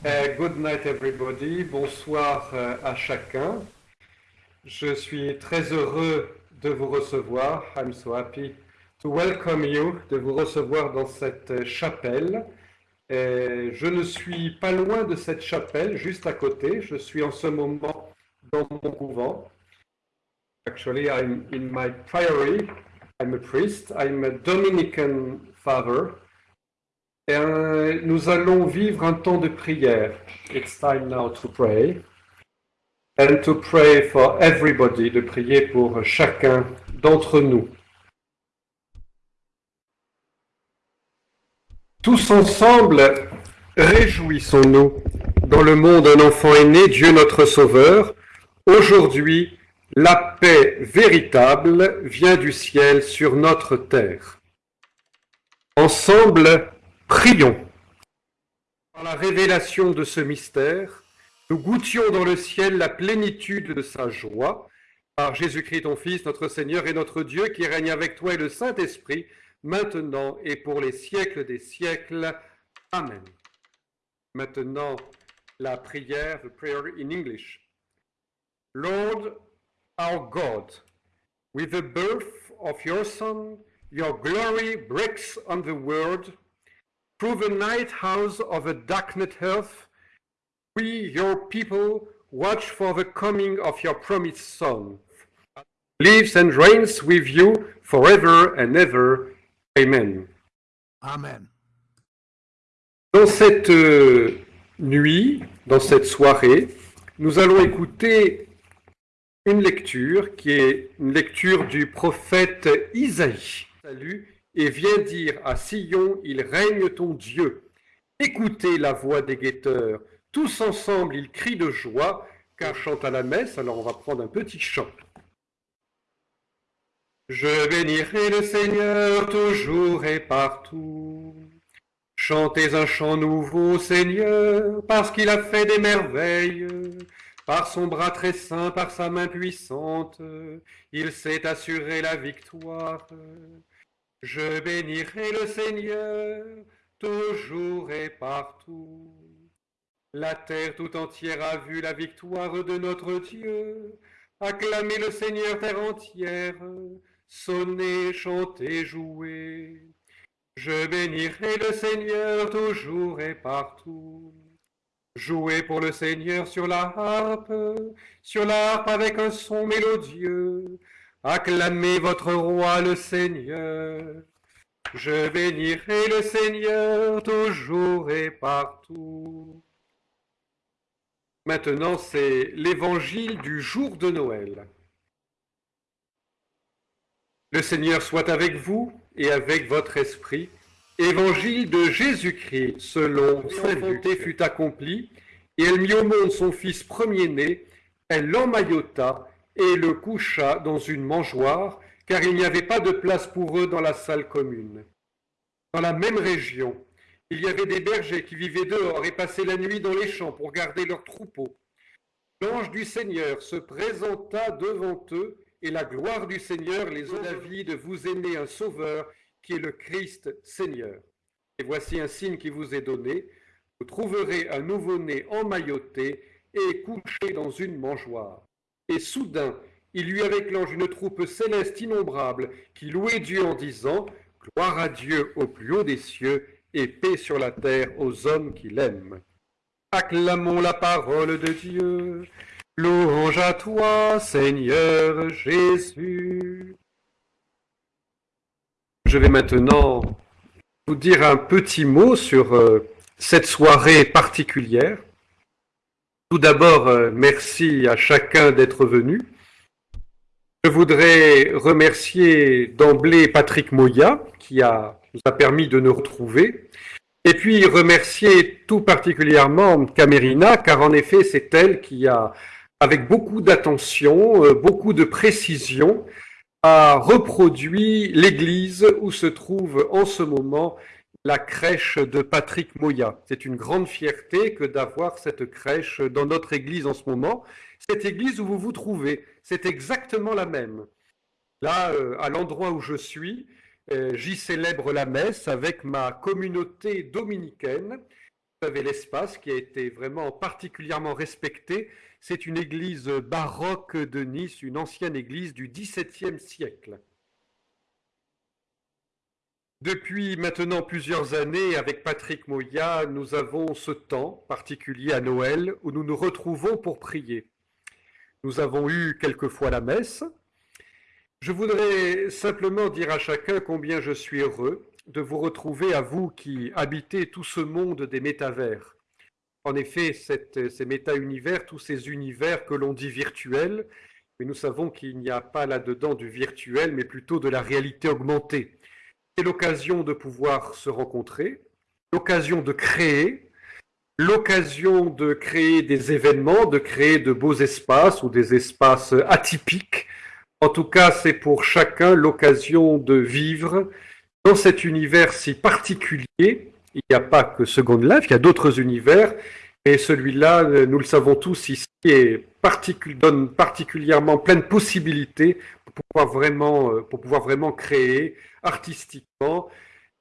Uh, good night everybody, bonsoir euh, à chacun. Je suis très heureux de vous recevoir. I'm so happy to welcome you, de vous recevoir dans cette chapelle. Et je ne suis pas loin de cette chapelle, juste à côté. Je suis en ce moment dans mon couvent. Actually, I'm in my priory. I'm a priest. I'm a Dominican father. Euh, nous allons vivre un temps de prière. It's time now to pray. And to pray for everybody, de prier pour chacun d'entre nous. Tous ensemble, réjouissons-nous. Dans le monde, un enfant est né, Dieu notre Sauveur. Aujourd'hui, la paix véritable vient du ciel sur notre terre. Ensemble, prions. Par la révélation de ce mystère, nous goûtions dans le ciel la plénitude de sa joie. Par Jésus-Christ, ton Fils, notre Seigneur et notre Dieu, qui règne avec toi et le Saint-Esprit, maintenant et pour les siècles des siècles. Amen. Maintenant, la prière, the prayer in English. Lord, our God, with the birth of your Son, your glory breaks on the world. Through the night house of a darkened earth, we, your people, watch for the coming of your promised Son. Lives and reigns with you forever and ever. Amen. Amen. Dans cette euh, nuit, dans cette soirée, nous allons écouter une lecture qui est une lecture du prophète Isaïe. Salut et vient dire à Sion, il règne ton Dieu. Écoutez la voix des guetteurs. Tous ensemble, ils crient de joie, car chante à la messe. Alors on va prendre un petit chant. Je bénirai le Seigneur toujours et partout. Chantez un chant nouveau, Seigneur, parce qu'il a fait des merveilles. Par son bras très saint, par sa main puissante, il s'est assuré la victoire. Je bénirai le Seigneur toujours et partout. La terre tout entière a vu la victoire de notre Dieu. Acclamez le Seigneur terre entière. Sonnez, chantez, jouez. Je bénirai le Seigneur toujours et partout. Jouez pour le Seigneur sur la harpe, sur la harpe avec un son mélodieux. Acclamez votre roi le Seigneur. Je bénirai le Seigneur toujours et partout. Maintenant, c'est l'évangile du jour de Noël. Le Seigneur soit avec vous et avec votre esprit. Évangile de Jésus-Christ selon Saint Luc fut accompli, et elle mit au monde son fils premier-né, elle l'emmaillota et le coucha dans une mangeoire, car il n'y avait pas de place pour eux dans la salle commune. Dans la même région, il y avait des bergers qui vivaient dehors et passaient la nuit dans les champs pour garder leurs troupeaux. L'ange du Seigneur se présenta devant eux, et la gloire du Seigneur les eut David, vous aimez un sauveur qui est le Christ Seigneur. Et voici un signe qui vous est donné, vous trouverez un nouveau-né emmailloté et couché dans une mangeoire. Et soudain, il avec l'ange une troupe céleste innombrable qui louait Dieu en disant Gloire à Dieu au plus haut des cieux et paix sur la terre aux hommes qui l'aiment. Acclamons la parole de Dieu. Louange à toi, Seigneur Jésus. Je vais maintenant vous dire un petit mot sur euh, cette soirée particulière. Tout d'abord, euh, merci à chacun d'être venu. Je voudrais remercier d'emblée Patrick Moya, qui nous a permis de nous retrouver. Et puis remercier tout particulièrement Camerina, car en effet, c'est elle qui a, avec beaucoup d'attention, euh, beaucoup de précision, a reproduit l'église où se trouve en ce moment la crèche de Patrick Moya. C'est une grande fierté que d'avoir cette crèche dans notre église en ce moment. Cette église où vous vous trouvez, c'est exactement la même. Là, euh, à l'endroit où je suis, euh, j'y célèbre la messe avec ma communauté dominicaine Vous avez l'espace qui a été vraiment particulièrement respecté. C'est une église baroque de Nice, une ancienne église du XVIIe siècle. Depuis maintenant plusieurs années, avec Patrick Moya, nous avons ce temps particulier à Noël où nous nous retrouvons pour prier. Nous avons eu quelquefois la messe. Je voudrais simplement dire à chacun combien je suis heureux de vous retrouver à vous qui habitez tout ce monde des métavers. En effet, ces méta-univers, tous ces univers que l'on dit virtuels, mais nous savons qu'il n'y a pas là-dedans du virtuel, mais plutôt de la réalité augmentée. C'est l'occasion de pouvoir se rencontrer, l'occasion de créer, l'occasion de créer des événements, de créer de beaux espaces ou des espaces atypiques. En tout cas, c'est pour chacun l'occasion de vivre dans cet univers si particulier. Il n'y a pas que Second Life, il y a d'autres univers, et celui-là, nous le savons tous ici, donne particulièrement plein de possibilités pour pouvoir vraiment, euh, pour pouvoir vraiment créer artistiquement,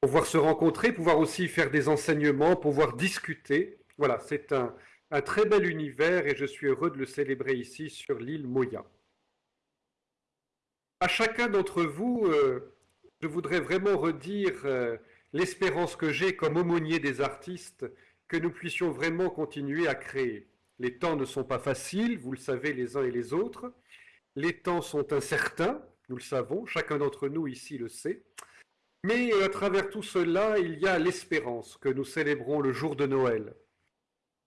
pouvoir se rencontrer, pouvoir aussi faire des enseignements, pouvoir discuter. Voilà, c'est un, un très bel univers et je suis heureux de le célébrer ici sur l'île Moya. À chacun d'entre vous, euh, je voudrais vraiment redire euh, l'espérance que j'ai comme aumônier des artistes, que nous puissions vraiment continuer à créer. Les temps ne sont pas faciles, vous le savez les uns et les autres. Les temps sont incertains, nous le savons, chacun d'entre nous ici le sait. Mais à travers tout cela, il y a l'espérance que nous célébrons le jour de Noël.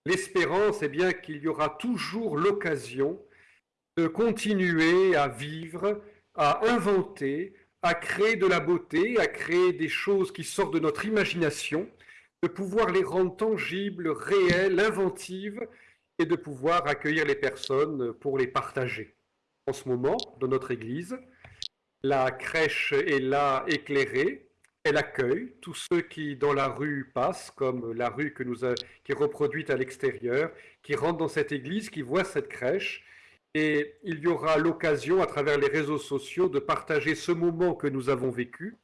L'espérance, est bien qu'il y aura toujours l'occasion de continuer à vivre, à inventer, à créer de la beauté, à créer des choses qui sortent de notre imagination, de pouvoir les rendre tangibles, réelles, inventives, et de pouvoir accueillir les personnes pour les partager. En ce moment, dans notre Église, la crèche est là éclairée, elle accueille tous ceux qui dans la rue passent, comme la rue que nous qui est reproduite à l'extérieur, qui rentrent dans cette église, qui voient cette crèche, et il y aura l'occasion, à travers les réseaux sociaux, de partager ce moment que nous avons vécu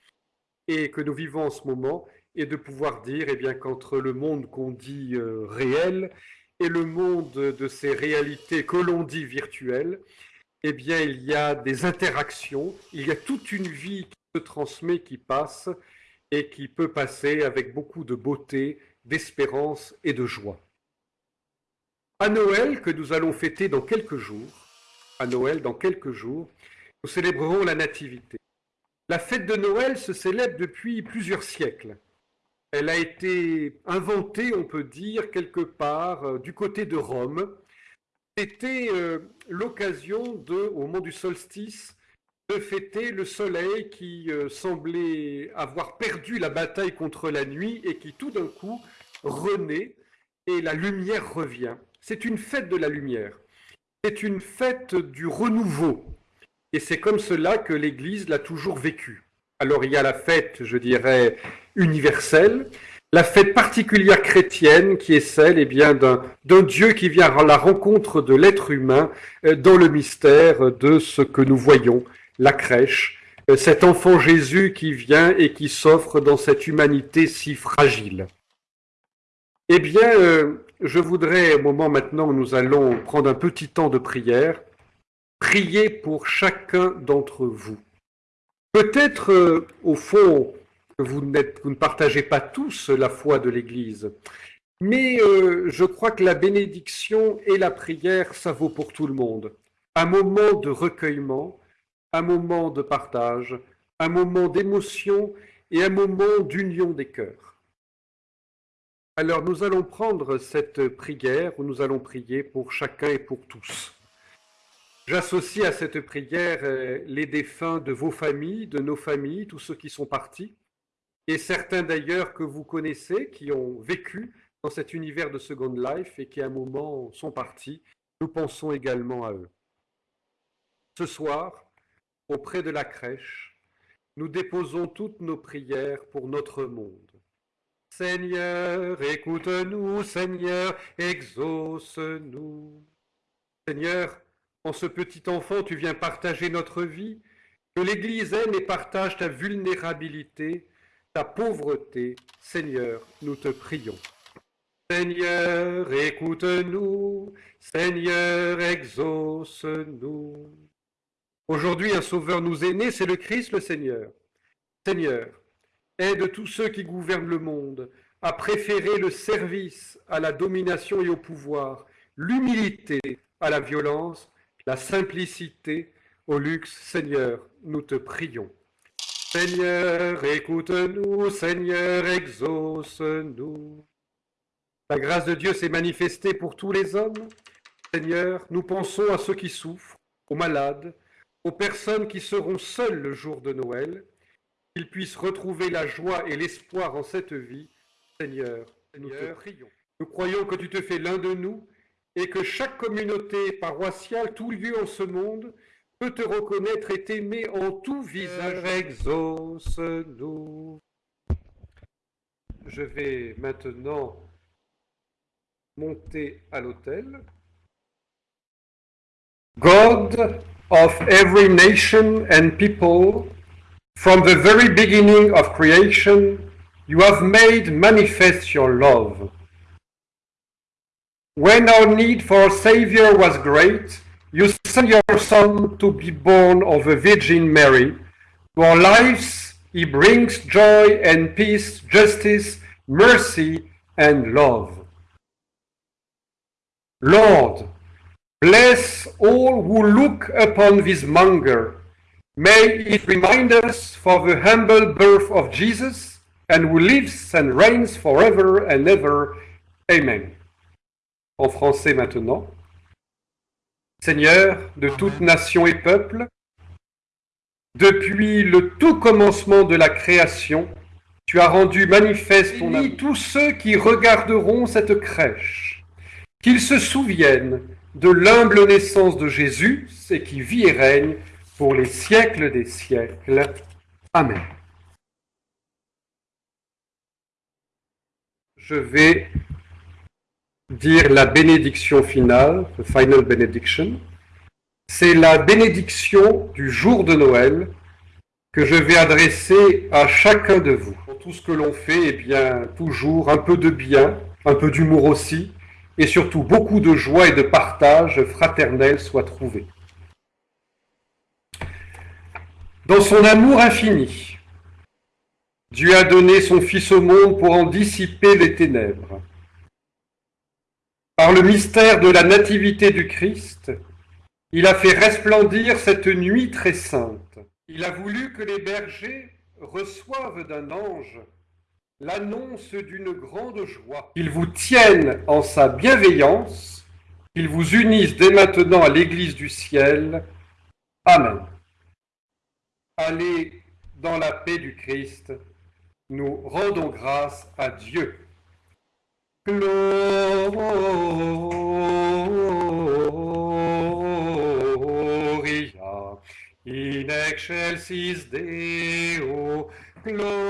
et que nous vivons en ce moment, et de pouvoir dire eh bien qu'entre le monde qu'on dit euh, réel et le monde de ces réalités que l'on dit virtuelles, eh bien, il y a des interactions, il y a toute une vie qui se transmet, qui passe, et qui peut passer avec beaucoup de beauté, d'espérance et de joie. À Noël, que nous allons fêter dans quelques jours, à Noël, dans quelques jours, nous célébrerons la Nativité. La fête de Noël se célèbre depuis plusieurs siècles. Elle a été inventée, on peut dire, quelque part euh, du côté de Rome. C'était euh, l'occasion de, au moment du solstice, de fêter le soleil qui euh, semblait avoir perdu la bataille contre la nuit et qui tout d'un coup renaît et la lumière revient. C'est une fête de la lumière. C'est une fête du renouveau. Et c'est comme cela que l'Église l'a toujours vécu. Alors il y a la fête, je dirais, universelle, la fête particulière chrétienne qui est celle eh bien, d'un Dieu qui vient à la rencontre de l'être humain euh, dans le mystère de ce que nous voyons, la crèche, euh, cet enfant Jésus qui vient et qui s'offre dans cette humanité si fragile. Eh bien, euh, je voudrais, au moment maintenant où nous allons prendre un petit temps de prière, prier pour chacun d'entre vous. Peut-être, au fond, vous, ne partagez pas tous la foi de l'Église, mais euh, je crois que la bénédiction et la prière, ça vaut pour tout le monde. Un moment de recueillement, un moment de partage, un moment d'émotion et un moment d'union des cœurs. Alors nous allons prendre cette prière où nous allons prier pour chacun et pour tous. J'associe à cette prière euh, les défunts de vos familles, de nos familles, tous ceux qui sont partis, et certains d'ailleurs que vous connaissez, qui ont vécu dans cet univers de Second Life et qui à un moment sont partis. Nous pensons également à eux. Ce soir, auprès de la crèche, nous déposons toutes nos prières pour notre monde. Seigneur, écoute-nous, Seigneur, exauce-nous. Seigneur, en ce petit enfant, tu viens partager notre vie, que l'Église aime et partage ta vulnérabilité, ta pauvreté. Seigneur, nous te prions. Seigneur, écoute-nous. Seigneur, exauce-nous. Aujourd'hui, un sauveur nous est né, c'est le Christ le Seigneur. Seigneur, aide tous ceux qui gouvernent le monde à préférer le service à la domination et au pouvoir, l'humilité à la violence, la simplicité au luxe. Seigneur, nous te prions. Seigneur, écoute-nous, Seigneur, exauce-nous. La grâce de Dieu s'est manifestée pour tous les hommes. Seigneur, nous pensons à ceux qui souffrent, aux malades, aux personnes qui seront seules le jour de Noël, qu'ils puissent retrouver la joie et l'espoir en cette vie. Seigneur, nous te prions. Nous croyons que tu te fais l'un de nous et que chaque communauté paroissiale, tout lieu en ce monde, peut te reconnaître et t'aimer en tout visage. Exauce-nous. Je vais maintenant monter à l'autel. God of every nation and people, from the very beginning of creation, you have made manifest your love. When our need for a Savior was great, you sent your Son to be born of a Virgin Mary. To our lives he brings joy and peace, justice, mercy, and love. Lord, bless all who look upon this monger. May it remind us for the humble birth of Jesus, and who lives and reigns forever and ever. Amen. En français maintenant. Seigneur de toute nation et peuple, depuis le tout commencement de la création, tu as rendu manifeste ton amour. Tous ceux qui regarderont cette crèche qu'ils se souviennent de l'humble naissance de Jésus, et qui vit et règne pour les siècles des siècles. Amen. Je vais dire la bénédiction finale, final benediction. C'est la bénédiction du jour de Noël que je vais adresser à chacun de vous. Pour tout ce que l'on fait, eh bien, toujours un peu de bien, un peu d'humour aussi, et surtout beaucoup de joie et de partage fraternel soient trouvés. Dans son amour infini, Dieu a donné son Fils au monde pour en dissiper les ténèbres. Par le mystère de la nativité du Christ, il a fait resplendir cette nuit très sainte. Il a voulu que les bergers reçoivent d'un ange l'annonce d'une grande joie. Qu'il vous tienne en sa bienveillance, qu'il vous unisse dès maintenant à l'Église du ciel. Amen. Allez dans la paix du Christ, nous rendons grâce à Dieu. Gloria in excelsis Deo Gloria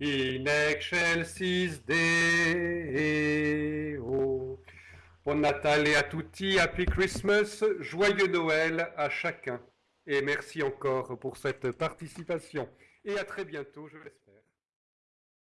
in excelsis Deo. Bon Natal et à tutti, Happy Christmas, joyeux Noël à chacun. Et merci encore pour cette participation. Et à très bientôt, je.